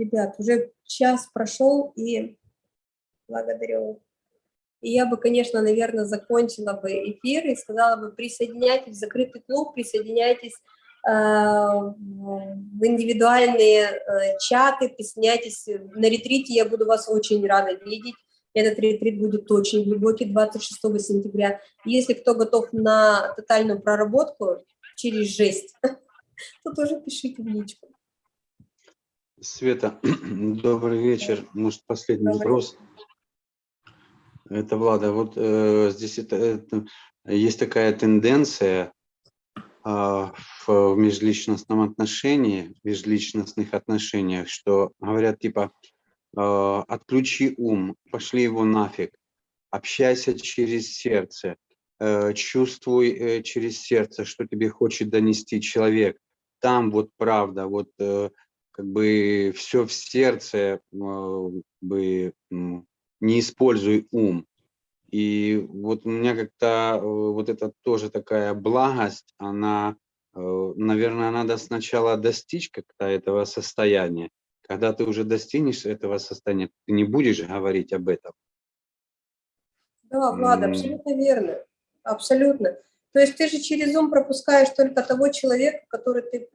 Ребят, уже час прошел, и благодарю. И я бы, конечно, наверное, закончила бы эфир и сказала бы, присоединяйтесь в закрытый клуб, присоединяйтесь э, в индивидуальные э, чаты, присоединяйтесь на ретрите, я буду вас очень рада видеть. Этот ретрит будет очень глубокий, 26 сентября. Если кто готов на тотальную проработку через жесть, то тоже пишите в личку. Света, добрый вечер. Может, последний Добрый. вопрос. Это Влада. Вот э, здесь это, это- есть такая тенденция а, в, в межличностном отношении, в межличностных отношениях, что говорят типа э, отключи ум, пошли его нафиг, общайся через сердце, э, чувствуй э, через сердце, что тебе хочет донести человек. Там вот правда, вот э, как бы все в сердце, как бы м, не используй ум. И вот у меня как-то э, вот это тоже такая благость, она, э, наверное, надо сначала достичь как-то этого состояния. Когда ты уже достигнешь этого состояния, ты не будешь говорить об этом. Да, Влада, М. абсолютно верно. Абсолютно. То есть ты же через ум пропускаешь только того человека, который ты,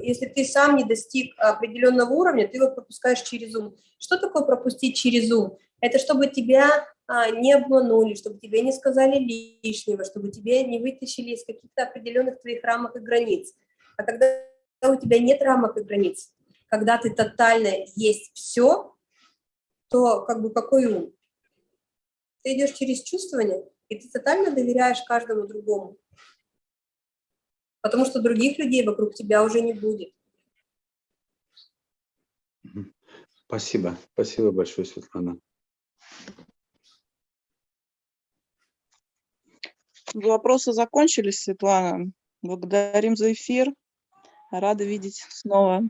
если ты сам не достиг определенного уровня, ты его пропускаешь через ум. Что такое пропустить через ум? Это чтобы тебя а, не обманули, чтобы тебе не сказали лишнего, чтобы тебя не вытащили из каких-то определенных твоих рамок и границ. А когда у тебя нет рамок и границ, когда ты тотально есть все, то как бы какой ум? Ты идешь через чувствование, и ты тотально доверяешь каждому другому. Потому что других людей вокруг тебя уже не будет. Спасибо. Спасибо большое, Светлана. Вопросы закончились, Светлана. Благодарим за эфир. Рада видеть снова.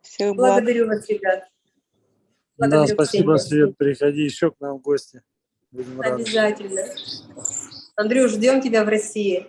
Всех благ. Благодарю вас, ребят. Да, Благодарю, спасибо, Ксения. Свет. Приходи еще к нам в гости. Будем рады. Обязательно. Андрюш, ждем тебя в России.